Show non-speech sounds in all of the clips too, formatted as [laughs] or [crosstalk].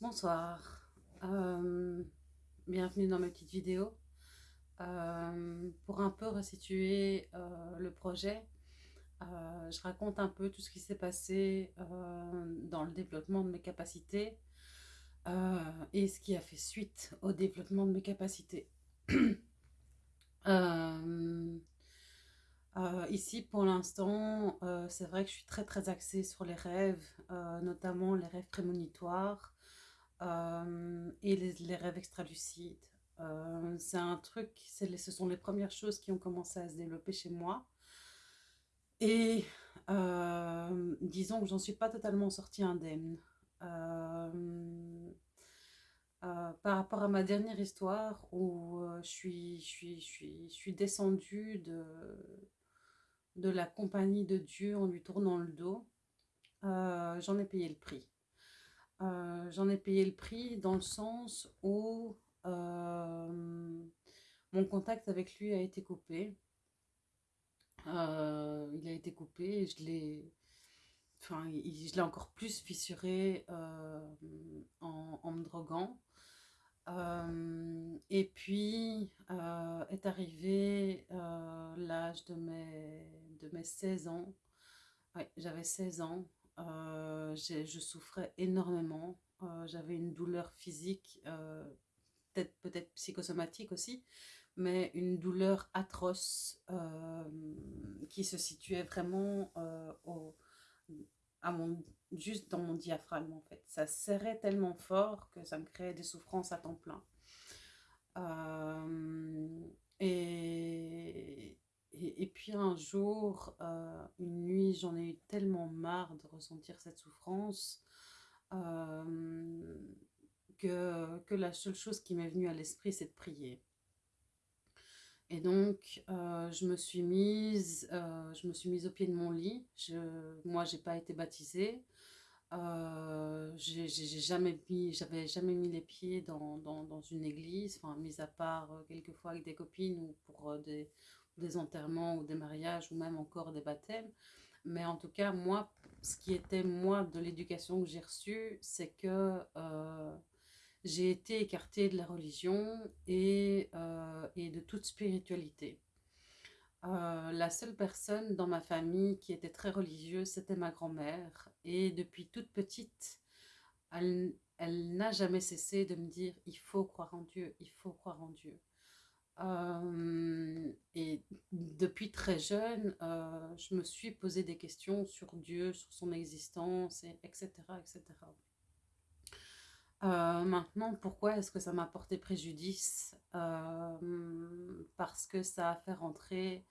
Bonsoir, euh, bienvenue dans ma petite vidéo. Euh, pour un peu resituer euh, le projet, je raconte un peu tout ce qui s'est passé dans le développement de mes capacités et ce qui a fait suite au développement de mes capacités. [clears throat] ici, pour l'instant, c'est vrai que je suis très très axée sur les rêves, notamment les rêves prémonitoires, euh, et les, rêves extralucides. Euh, c'est un truc, ce sont les premières choses qui ont commencé à se développer chez moi. Et euh, disons que j'en suis pas totalement sortie indemne. par rapport à ma dernière histoire où je, suis, je, suis, je, suis, je suis descendue de, de la compagnie de Dieu en lui tournant le dos, j'en ai payé le prix. Euh, j'en ai payé le prix dans le sens où euh, mon contact avec lui a été coupé. Euh, il a été coupé et je l'ai enfin, je l'ai encore plus fissuré en, me droguant. et puis est arrivé l'âge de mes, de mes 16 ans. j'avais 16 ans euh, je souffrais énormément. Euh, j'avais une douleur physique, euh, peut-être peut psychosomatique aussi, mais une douleur atroce qui se situait vraiment au, à mon, juste dans mon diaphragme en fait. Ça serrait tellement fort que ça me créait des souffrances à temps plein. et, et, puis un jour, euh, une nuit, j'en ai eu tellement marre de ressentir cette souffrance euh, que, que, la seule chose qui m'est venue à l'esprit, c'est de prier. Et donc, euh, je, me suis mise, je me suis mise au pied de mon lit. Je, moi, j'ai pas été baptisée. j'ai jamais mis, j'avais jamais mis les pieds dans, dans, dans, une église, mis à part quelques fois avec des copines ou pour des, des enterrements ou des mariages ou même encore des baptêmes. Mais en tout cas, moi, ce qui était moi de l'éducation que j'ai reçue, c'est que euh, j'ai été écartée de la religion et, euh, et de toute spiritualité. Euh, la seule personne dans ma famille qui était très religieuse, c'était ma grand-mère. Et depuis toute petite, elle, elle n'a jamais cessé de me dire « il faut croire en Dieu, il faut croire en Dieu ». Euh, et depuis très jeune, euh, je me suis posé des questions sur Dieu, sur son existence, et etc. etc. Euh, maintenant, pourquoi est-ce que ça m'a porté préjudice? Parce que ça a fait rentrer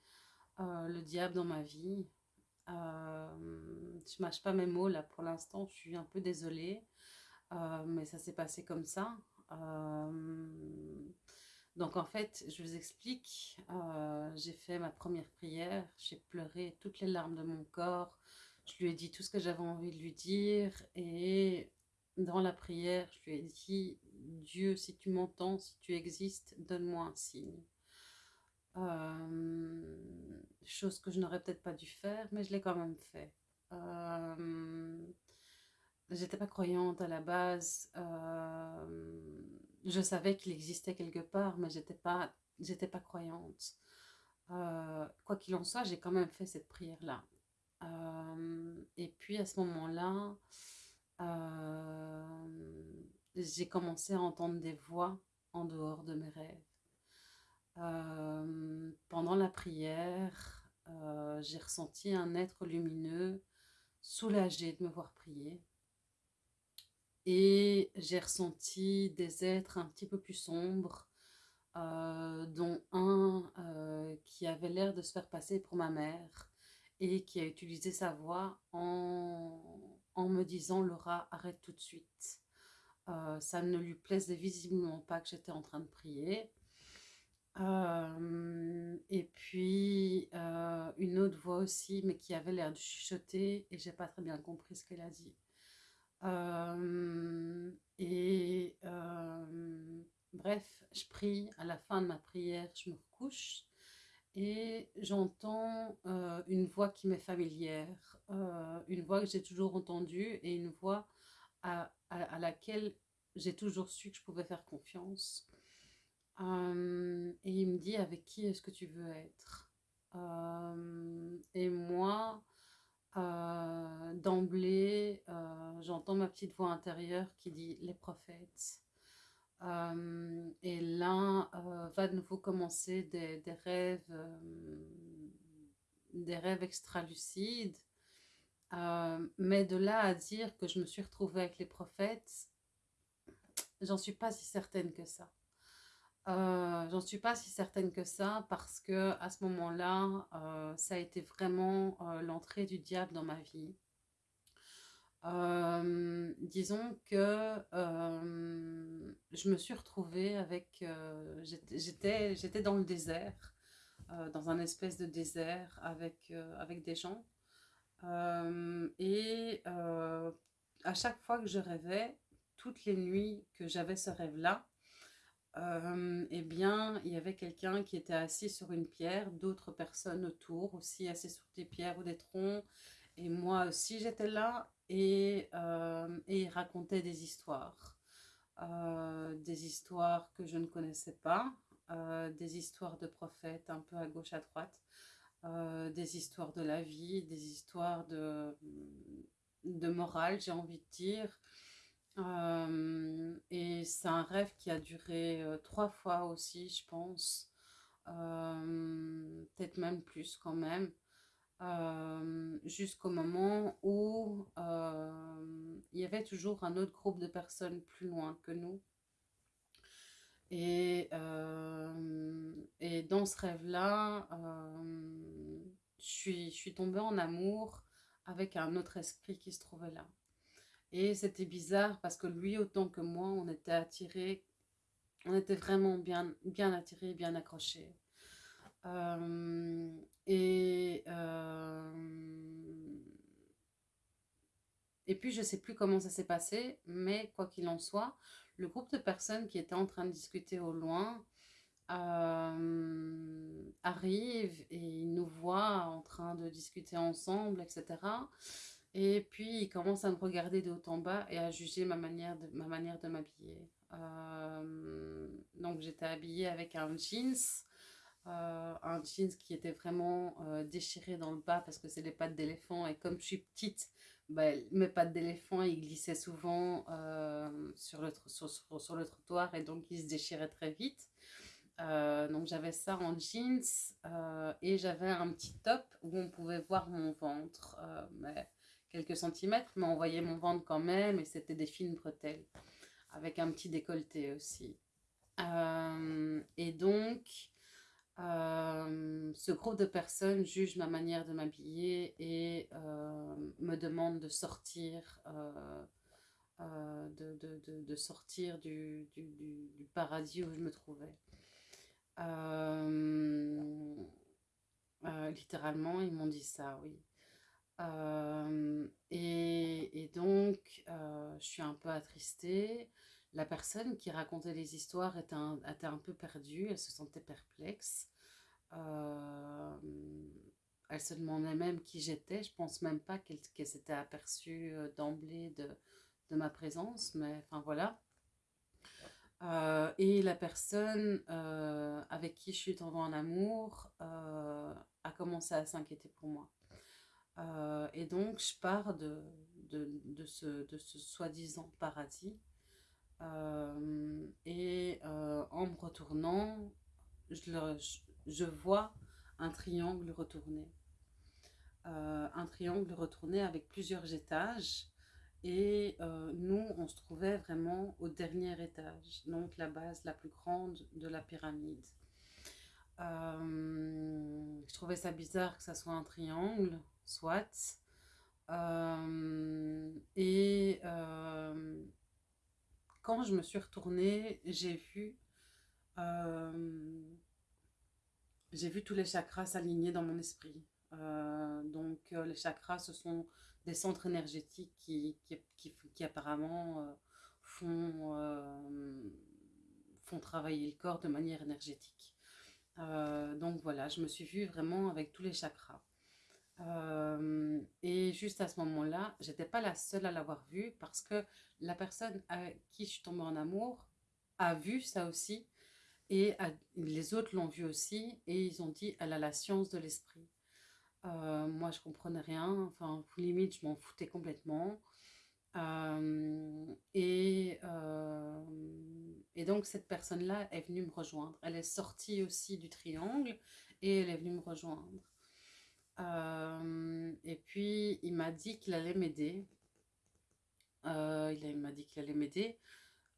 le diable dans ma vie. je mâche pas mes mots là pour l'instant, je suis un peu désolée, mais ça s'est passé comme ça. Donc en fait, je vous explique, euh, j'ai fait ma première prière, j'ai pleuré toutes les larmes de mon corps, je lui ai dit tout ce que j'avais envie de lui dire et dans la prière, je lui ai dit « Dieu, si tu m'entends, si tu existes, donne-moi un signe euh, Chose que je n'aurais peut-être pas dû faire, mais je l'ai quand même fait. Euh, J'étais pas croyante à la base. Euh, je savais qu'il existait quelque part, mais j'étais pas, j'étais pas croyante. Euh, quoi qu'il en soit, j'ai quand même fait cette prière-là. Euh, et puis à ce moment-là, euh, j'ai commencé à entendre des voix en dehors de mes rêves. pendant la prière, j'ai ressenti un être lumineux, soulagé de me voir prier. Et j'ai ressenti des êtres un petit peu plus sombres, euh, dont un euh, qui avait l'air de se faire passer pour ma mère et qui a utilisé sa voix en, me disant « Laura, arrête tout de suite euh, Ça ne lui plaisait visiblement pas que j'étais en train de prier. et puis une autre voix aussi, mais qui avait l'air de chuchoter et j'ai pas très bien compris ce qu'elle a dit. Et bref, je prie, à la fin de ma prière, je me recouche et j'entends une voix qui m'est familière, une voix que j'ai toujours entendue et une voix à, laquelle j'ai toujours su que je pouvais faire confiance. Et il me dit avec qui est-ce que tu veux être? Et moi, euh, d'emblée, j'entends ma petite voix intérieure qui dit les prophètes. et là, va de nouveau commencer des, des rêves, des rêves extra-lucides. mais de là à dire que je me suis retrouvée avec les prophètes, j'en suis pas si certaine que ça. Euh, j'en suis pas si certaine que ça parce que à ce moment-là, euh, ça a été vraiment euh, l'entrée du diable dans ma vie. disons que je me suis retrouvée avec... J'étais dans le désert, dans un espèce de désert avec, avec des gens. et à chaque fois que je rêvais, toutes les nuits que j'avais ce rêve-là, euh, eh bien, il y avait quelqu'un qui était assis sur une pierre, d'autres personnes autour aussi assis sur des pierres ou des troncs. Et moi aussi, j'étais là et, euh, et il racontait des histoires. Euh, des histoires que je ne connaissais pas, des histoires de prophètes un peu à gauche, à droite, des histoires de la vie, des histoires de, de morale, j'ai envie de dire, et c'est un rêve qui a duré trois fois aussi, je pense. Peut-être même plus quand même. Jusqu'au moment où il y avait toujours un autre groupe de personnes plus loin que nous. Et, et dans ce rêve-là, je, suis, je suis tombée en amour avec un autre esprit qui se trouvait là. Et c'était bizarre parce que lui, autant que moi, on était attirés, on était vraiment bien, bien attirés, bien accrochés. Euh, et, euh, et puis, je ne sais plus comment ça s'est passé, mais quoi qu'il en soit, le groupe de personnes qui étaient en train de discuter au loin euh, arrive et nous voit en train de discuter ensemble, etc. Et puis, il commence à me regarder de haut en bas et à juger ma manière de, ma m'habiller. Euh, donc, j'étais habillée avec un jeans, euh, un jeans qui était vraiment euh, déchiré dans le bas parce que c'est les pattes d'éléphant. Et comme je suis petite, ben, mes pattes d'éléphant, ils glissaient souvent sur, le, sur, le trottoir et donc ils se déchiraient très vite. donc j'avais ça en jeans et j'avais un petit top où on pouvait voir mon ventre. mais quelques centimètres, mais on voyait mon ventre quand même, et c'était des fines bretelles, avec un petit décolleté aussi. Euh, et donc, euh, ce groupe de personnes juge ma manière de m'habiller et euh, me demande de sortir, de, de, de, sortir du, du, du, paradis où je me trouvais. littéralement, ils m'ont dit ça, oui. Euh, et, donc, euh, je suis un peu attristée. La personne qui racontait les histoires était un, était un peu perdue, elle se sentait perplexe. Euh, elle se demandait même qui j'étais. Je pense même pas qu'elle s'était aperçue d'emblée de, de, ma présence, mais enfin voilà. et la personne avec qui je suis tombée en amour a commencé à s'inquiéter pour moi. Euh, et donc, je pars de, de, de ce, de ce soi-disant paradis. Euh, et euh, en me retournant, je, je, vois un triangle retourné. un triangle retourné avec plusieurs étages. Et nous, on se trouvait vraiment au dernier étage, donc la base la plus grande de la pyramide. je trouvais ça bizarre que ça soit un triangle, soit. Euh, et euh, quand je me suis retournée, j'ai vu, euh, j'ai vu tous les chakras s'aligner dans mon esprit. donc les chakras, ce sont des centres énergétiques qui, qui, apparemment font, font travailler le corps de manière énergétique. donc voilà, je me suis vue vraiment avec tous les chakras. Euh, et juste à ce moment-là, j'étais pas la seule à l'avoir vu parce que la personne à qui je suis tombée en amour a vu ça aussi et les autres l'ont vu aussi et ils ont dit elle a la science de l'esprit. Euh, moi je comprenais rien, enfin limite je m'en foutais complètement. Euh, et, et donc cette personne-là est venue me rejoindre. Elle est sortie aussi du triangle et elle est venue me rejoindre. Euh, et puis, il m'a dit qu'il allait m'aider. Euh, il m'a dit qu'il allait m'aider.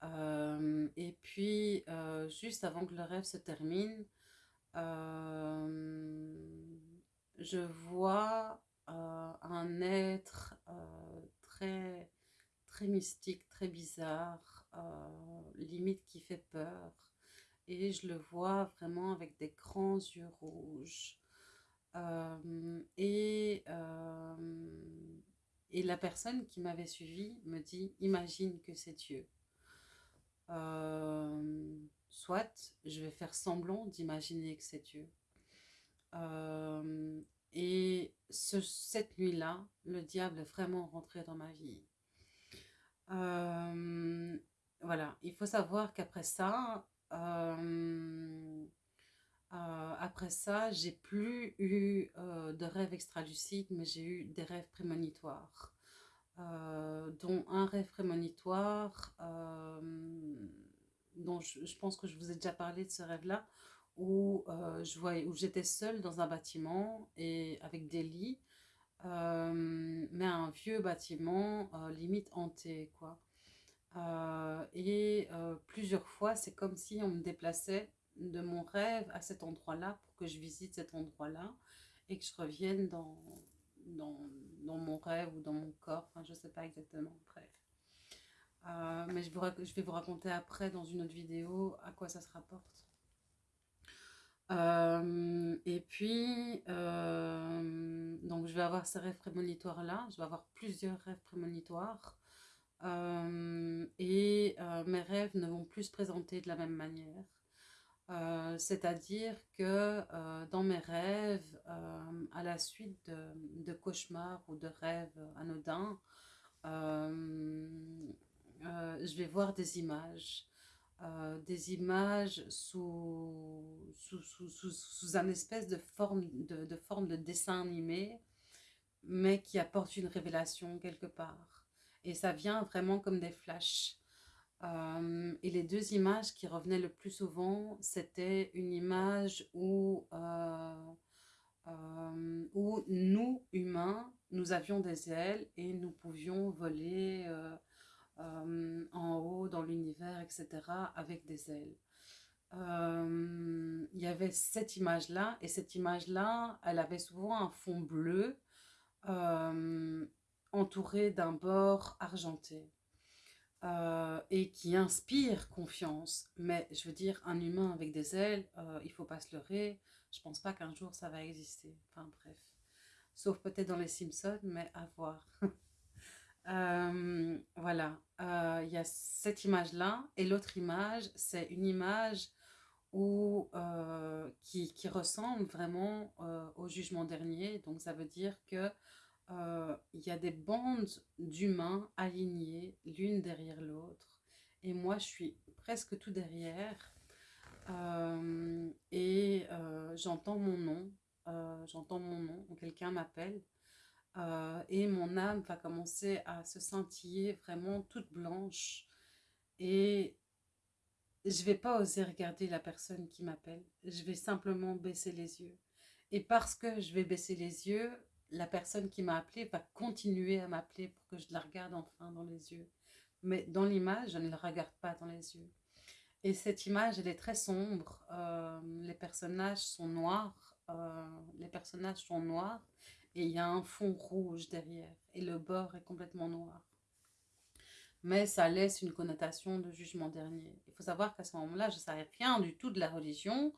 Euh, et puis, juste avant que le rêve se termine, je vois un être très, très mystique, très bizarre, limite qui fait peur. Et je le vois vraiment avec des grands yeux rouges. Et, et la personne qui m'avait suivi me dit « Imagine que c'est Dieu Soit, je vais faire semblant d'imaginer que c'est Dieu. et ce, cette nuit-là, le diable est vraiment rentré dans ma vie. voilà, il faut savoir qu'après ça, après ça, j'ai plus eu euh, de rêves extralucides, mais j'ai eu des rêves prémonitoires. Euh, dont un rêve prémonitoire, dont je, pense que je vous ai déjà parlé de ce rêve-là, où j'étais seule dans un bâtiment et avec des lits, mais un vieux bâtiment limite hanté, quoi. et plusieurs fois, c'est comme si on me déplaçait de mon rêve à cet endroit-là pour que je visite cet endroit-là et que je revienne dans, mon rêve ou dans mon corps, je sais pas exactement, bref. Euh, mais je, vais vous raconter après dans une autre vidéo à quoi ça se rapporte. Euh, et puis, euh, donc je vais avoir ces rêves prémonitoires là, je vais avoir plusieurs rêves prémonitoires. et mes rêves ne vont plus se présenter de la même manière. Euh, c'est-à-dire que euh, dans mes rêves, euh, à la suite de, cauchemars ou de rêves anodins, je vais voir des images. des images sous, sous, un espèce de forme de, de forme de dessin animé, mais qui apporte une révélation quelque part. Et ça vient vraiment comme des flashs. Euh, et les deux images qui revenaient le plus souvent, c'était une image où, euh, euh, où nous, humains, nous avions des ailes et nous pouvions voler en haut dans l'univers, etc., avec des ailes. Il y avait cette image-là, et cette image-là, elle avait souvent un fond bleu entouré d'un bord argenté. Euh, et qui inspire confiance. Mais je veux dire, un humain avec des ailes, euh, il faut pas se leurrer. Je pense pas qu'un jour ça va exister. Enfin bref. Sauf peut-être dans les Simpsons, mais à voir. [laughs] Euh, voilà. Il y a cette image-là. Et l'autre image, c'est une image où, qui, qui, ressemble vraiment au jugement dernier. Donc ça veut dire que euh, il y a des bandes d'humains alignés l'une derrière l'autre. Et moi, je suis presque tout derrière. Euh, et euh, j'entends mon nom. j'entends mon nom. Quelqu'un m'appelle. et mon âme va commencer à se scintiller vraiment toute blanche. Et je vais pas oser regarder la personne qui m'appelle. Je vais simplement baisser les yeux. Et parce que je vais baisser les yeux, la personne qui m'a appelé va continuer à m'appeler pour que je la regarde enfin dans les yeux. Mais dans l'image, je ne la regarde pas dans les yeux. Et cette image, elle est très sombre. Euh, les personnages sont noirs. Euh, les personnages sont noirs. Et il y a un fond rouge derrière. Et le bord est complètement noir. Mais ça laisse une connotation de jugement dernier. Il faut savoir qu'à ce moment-là, je ne savais rien du tout de la religion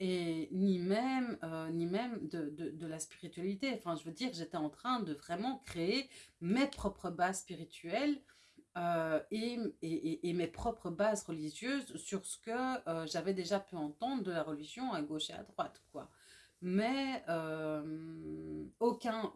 et ni même, euh, ni même de, de, la spiritualité. Enfin, je veux dire, j'étais en train de vraiment créer mes propres bases spirituelles euh, et, et, et, mes propres bases religieuses sur ce que euh, j'avais déjà pu entendre de la religion à gauche et à droite, quoi. mais aucun,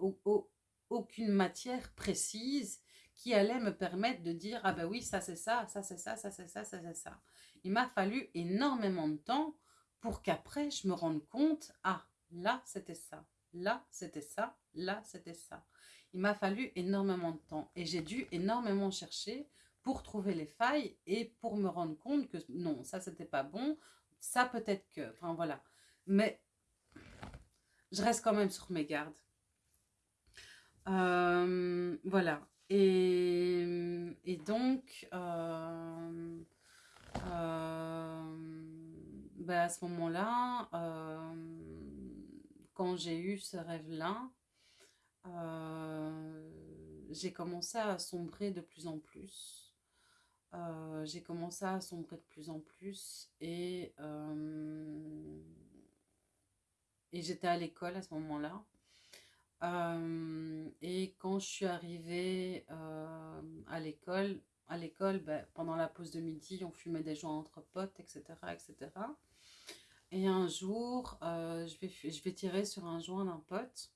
aucune matière précise qui allait me permettre de dire « Ah ben oui, ça c'est ça, ça c'est ça, ça c'est ça, ça c'est ça. » Il m'a fallu énormément de temps pour qu'après je me rende compte « Ah, là c'était ça, là c'était ça, là c'était ça. » Il m'a fallu énormément de temps et j'ai dû énormément chercher pour trouver les failles et pour me rendre compte que non, ça c'était pas bon, ça peut-être que, enfin voilà. Mais je reste quand même sur mes gardes. Euh, voilà. Et, donc, euh, ben à ce moment-là, quand j'ai eu ce rêve-là, j'ai commencé à sombrer de plus en plus. j'ai commencé à sombrer de plus en plus et, et j'étais à l'école à ce moment-là. Euh, et quand je suis arrivée euh, à l'école, à l'école, ben, pendant la pause de midi, on fumait des joints entre potes, etc. etc. Et un jour, euh, je, vais, tirer sur un joint d'un pote.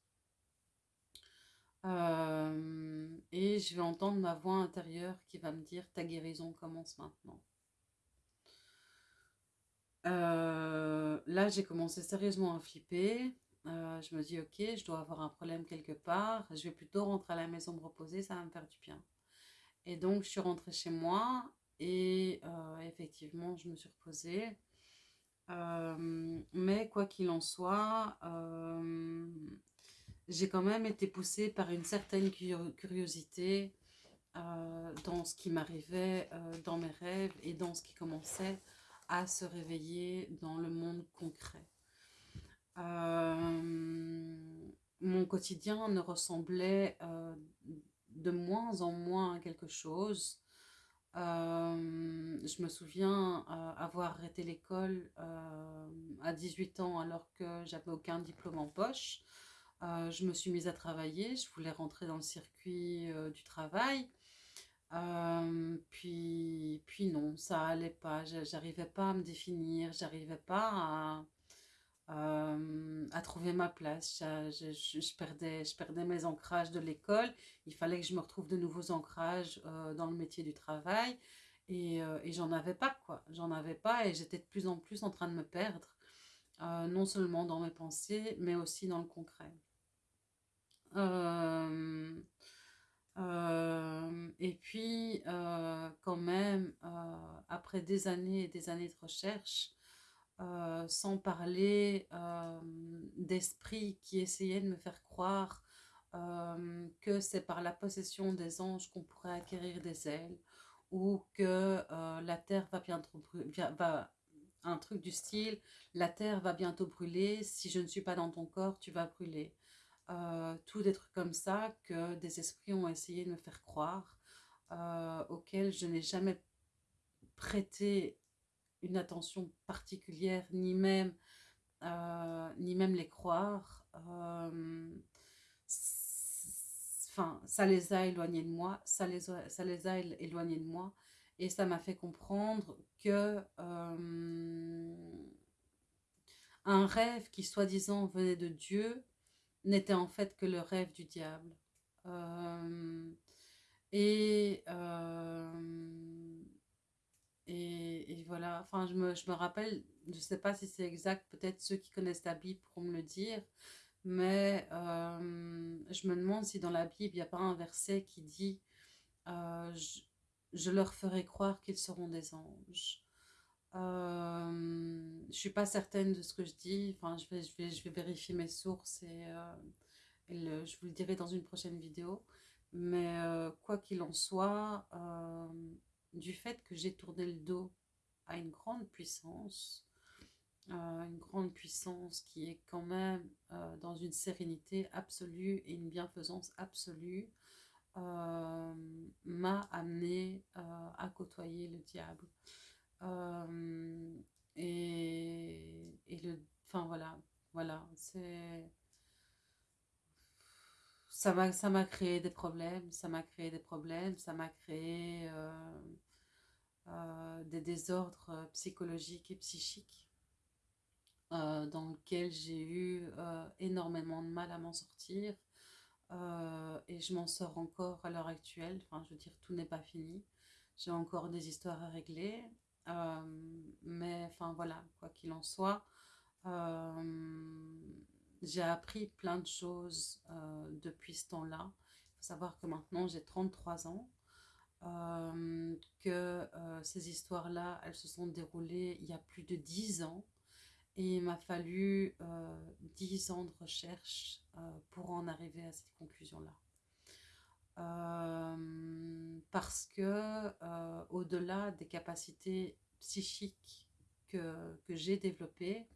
et je vais entendre ma voix intérieure qui va me dire « ta guérison commence maintenant ». là, j'ai commencé sérieusement à flipper. Euh, je me dis, ok, je dois avoir un problème quelque part. Je vais plutôt rentrer à la maison me reposer, ça va me faire du bien. Et donc, je suis rentrée chez moi et euh, effectivement, je me suis reposée. Euh, mais quoi qu'il en soit, j'ai quand même été poussée par une certaine curiosité dans ce qui m'arrivait dans mes rêves et dans ce qui commençait à se réveiller dans le monde concret. Euh, mon quotidien ne ressemblait euh, de moins en moins à quelque chose. Euh, je me souviens avoir arrêté l'école à 18 ans alors que j'avais aucun diplôme en poche. je me suis mise à travailler, je voulais rentrer dans le circuit du travail. puis, puis non, ça allait pas, j'arrivais pas à me définir, j'arrivais pas à, euh, à trouver ma place. Je, perdais, je perdais mes ancrages de l'école. Il fallait que je me retrouve de nouveaux ancrages euh, dans le métier du travail. Euh, et j'en avais pas, quoi. J'en avais pas et j'étais de plus en plus en train de me perdre. non seulement dans mes pensées, mais aussi dans le concret. et puis, quand même, après des années et des années de recherche, euh, sans parler euh, d'esprits qui essayaient de me faire croire euh, que c'est par la possession des anges qu'on pourrait acquérir des ailes ou que la terre va bientôt va, un truc du style la terre va bientôt brûler si je ne suis pas dans ton corps tu vas brûler. Tout des trucs comme ça que des esprits ont essayé de me faire croire auxquels je n'ai jamais prêté attention particulière, ni même, euh, ni même les croire. Euh, enfin, ça les a éloignés de moi, ça les a, les a éloignés de moi. Et ça m'a fait comprendre que euh, un rêve qui soi-disant venait de Dieu n'était en fait que le rêve du diable. et et, voilà, enfin, je me, je me rappelle, je ne sais pas si c'est exact, peut-être ceux qui connaissent la Bible pourront me le dire, mais euh, je me demande si dans la Bible, il n'y a pas un verset qui dit euh, je, leur ferai croire qu'ils seront des anges. Euh, Je ne suis pas certaine de ce que je dis, enfin, je vais, je vais, je vais vérifier mes sources et, et je vous le dirai dans une prochaine vidéo. Mais quoi qu'il en soit, du fait que j'ai tourné le dos à une grande puissance, euh, une grande puissance qui est quand même euh, dans une sérénité absolue et une bienfaisance absolue, euh, m'a amené à côtoyer le diable. et, le, enfin voilà, voilà, c'est ça m'a créé des problèmes, ça m'a créé des problèmes, ça m'a créé euh, euh, des désordres psychologiques et psychiques. euh, dans lequel j'ai eu énormément de mal à m'en sortir. et je m'en sors encore à l'heure actuelle. Enfin, je veux dire, tout n'est pas fini. J'ai encore des histoires à régler. mais enfin voilà, quoi qu'il en soit, j'ai appris plein de choses depuis ce temps-là. Il faut savoir que maintenant j'ai 33 ans. Euh, que euh, ces histoires-là, elles se sont déroulées il y a plus de dix ans. Et il m'a fallu euh, dix ans de recherche pour en arriver à cette conclusion-là. parce que au-delà des capacités psychiques que, que j'ai développées,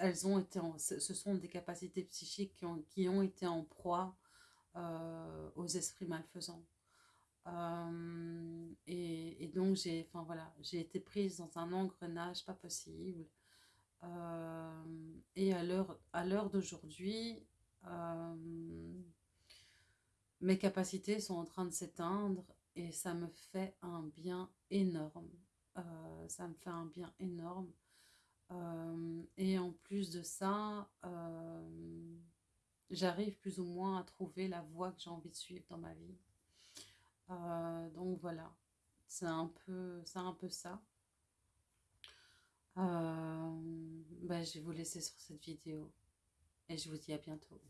elles ont été ce sont des capacités psychiques qui ont, qui ont été en proie euh, aux esprits malfaisants. Euh, et, donc j'ai enfin voilà été prise dans un engrenage pas possible. Euh, et à l'heure à l'heure d'aujourd'hui mes capacités sont en train de s'éteindre et ça me fait un bien énorme. Ça me fait un bien énorme et en plus de ça j'arrive plus ou moins à trouver la voie que j'ai envie de suivre dans ma vie. Euh, donc voilà, c'est un, peu, un peu ça. Euh, ben, je vais vous laisser sur cette vidéo et je vous dis à bientôt.